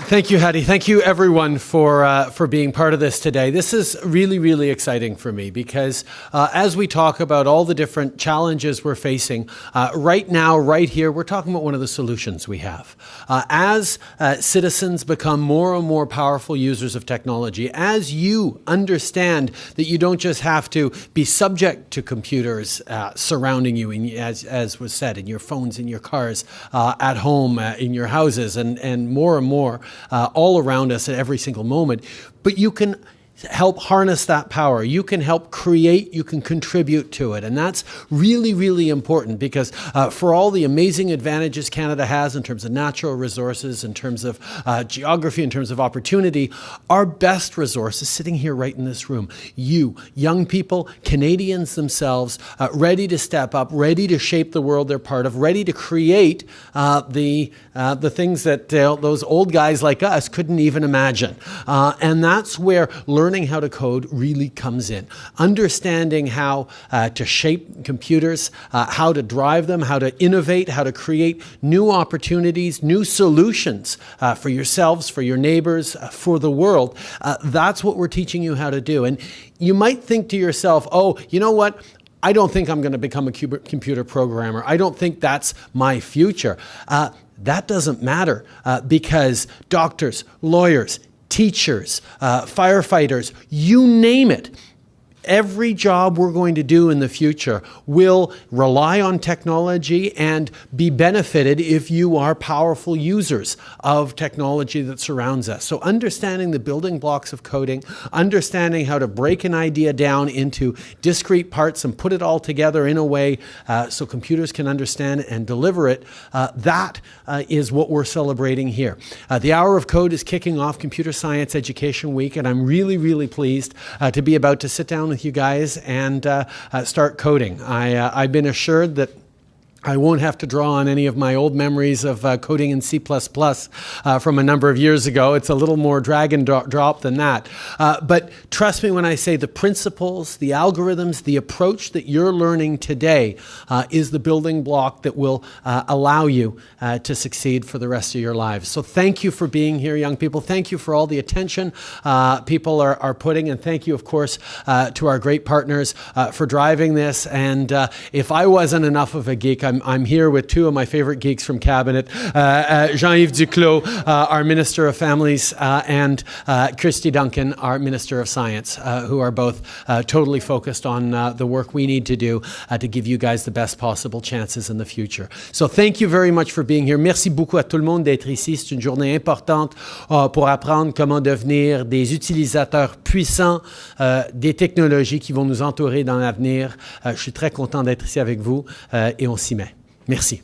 Thank you, Hattie. Thank you, everyone, for uh, for being part of this today. This is really, really exciting for me because uh, as we talk about all the different challenges we're facing uh, right now, right here, we're talking about one of the solutions we have. Uh, as uh, citizens become more and more powerful users of technology, as you understand that you don't just have to be subject to computers uh, surrounding you, in, as as was said, in your phones, in your cars, at home, in your houses, and and more and more Uh, all around us at every single moment. But you can help harness that power. You can help create, you can contribute to it. And that's really, really important because uh, for all the amazing advantages Canada has in terms of natural resources, in terms of uh, geography, in terms of opportunity, our best resource is sitting here right in this room. You, young people, Canadians themselves, uh, ready to step up, ready to shape the world they're part of, ready to create uh, the, uh, the things that uh, those old guys like us couldn't even imagine. and that's where learning learning how to code really comes in. Understanding how uh, to shape computers, uh, how to drive them, how to innovate, how to create new opportunities, new solutions uh, for yourselves, for your neighbors, uh, for the world. Uh, that's what we're teaching you how to do. And you might think to yourself, oh, you know what? I don't think I'm going to become a computer programmer. I don't think that's my future. Uh, that doesn't matter uh, because doctors, lawyers, teachers, uh, firefighters, you name it every job we're going to do in the future will rely on technology and be benefited if you are powerful users of technology that surrounds us. So understanding the building blocks of coding, understanding how to break an idea down into discrete parts and put it all together in a way uh, so computers can understand and deliver it, uh, that uh, is what we're celebrating here. Uh, the Hour of Code is kicking off Computer Science Education Week, and I'm really, really pleased uh, to be about to sit down with with you guys and uh, uh, start coding. I, uh, I've been assured that I won't have to draw on any of my old memories of uh, coding in C++ uh, from a number of years ago. It's a little more drag and drop than that. Uh, but trust me when I say the principles, the algorithms, the approach that you're learning today uh, is the building block that will uh, allow you uh, to succeed for the rest of your lives. So thank you for being here, young people. Thank you for all the attention people are, are, putting. And thank you, of course, to our great partners for driving this. And if I wasn't enough of a geek, I'm, I'm here with two of my favorite geeks from Cabinet, uh, uh, Jean-Yves Duclos, uh, our Minister of Families, and Christy Duncan, our Minister of Science, who are both totally focused on the work we need to do to give you guys the best possible chances in the future. So thank you very much for being here. Merci beaucoup à tout le monde d'être ici. C'est une journée importante pour apprendre comment devenir des utilisateurs puissants des technologies qui vont nous entourer dans l'avenir. je suis très content d'être ici avec vous et on s'y. Merci.